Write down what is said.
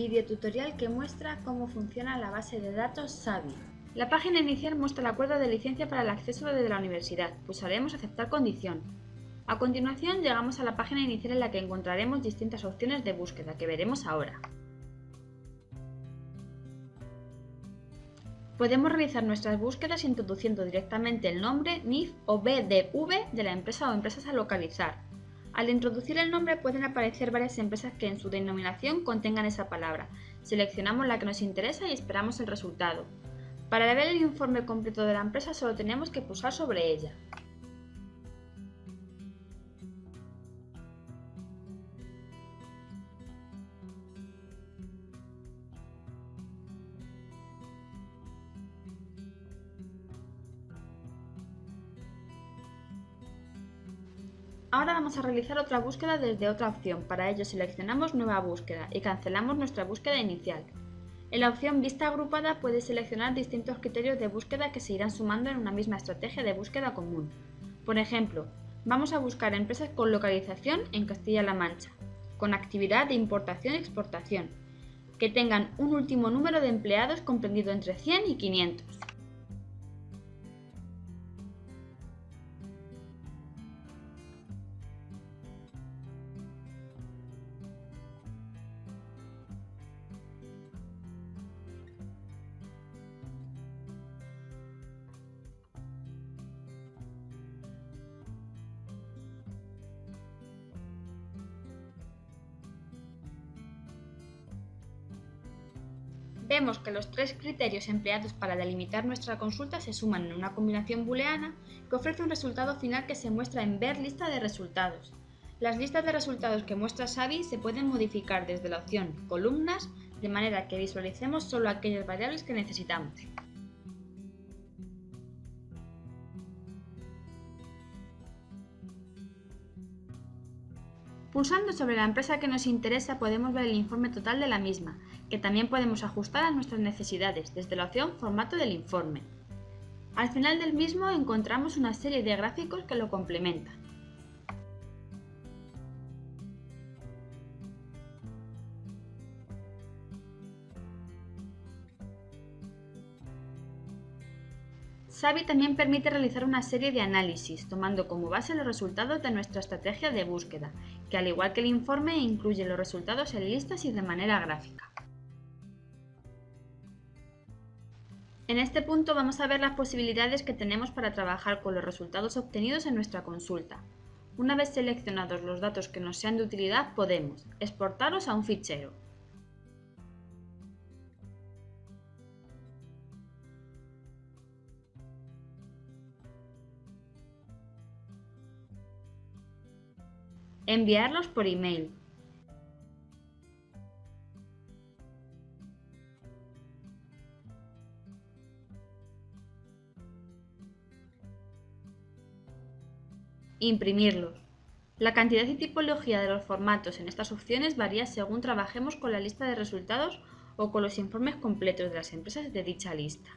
Videotutorial que muestra cómo funciona la base de datos SAVI. La página inicial muestra el acuerdo de licencia para el acceso desde la universidad. Pulsaremos Aceptar condición. A continuación llegamos a la página inicial en la que encontraremos distintas opciones de búsqueda que veremos ahora. Podemos realizar nuestras búsquedas introduciendo directamente el nombre, NIF o BDV de la empresa o empresas a localizar. Al introducir el nombre pueden aparecer varias empresas que en su denominación contengan esa palabra. Seleccionamos la que nos interesa y esperamos el resultado. Para ver el informe completo de la empresa solo tenemos que pulsar sobre ella. Ahora vamos a realizar otra búsqueda desde otra opción. Para ello seleccionamos Nueva búsqueda y cancelamos nuestra búsqueda inicial. En la opción Vista agrupada puedes seleccionar distintos criterios de búsqueda que se irán sumando en una misma estrategia de búsqueda común. Por ejemplo, vamos a buscar empresas con localización en Castilla-La Mancha, con actividad de importación y exportación, que tengan un último número de empleados comprendido entre 100 y 500. Vemos que los tres criterios empleados para delimitar nuestra consulta se suman en una combinación booleana que ofrece un resultado final que se muestra en Ver lista de resultados. Las listas de resultados que muestra Xavi se pueden modificar desde la opción Columnas, de manera que visualicemos solo aquellas variables que necesitamos. Pulsando sobre la empresa que nos interesa podemos ver el informe total de la misma, que también podemos ajustar a nuestras necesidades desde la opción Formato del informe. Al final del mismo encontramos una serie de gráficos que lo complementan. Savi también permite realizar una serie de análisis, tomando como base los resultados de nuestra estrategia de búsqueda, que al igual que el informe incluye los resultados en listas y de manera gráfica. En este punto vamos a ver las posibilidades que tenemos para trabajar con los resultados obtenidos en nuestra consulta. Una vez seleccionados los datos que nos sean de utilidad, podemos exportarlos a un fichero, Enviarlos por email. Imprimirlos. La cantidad y tipología de los formatos en estas opciones varía según trabajemos con la lista de resultados o con los informes completos de las empresas de dicha lista.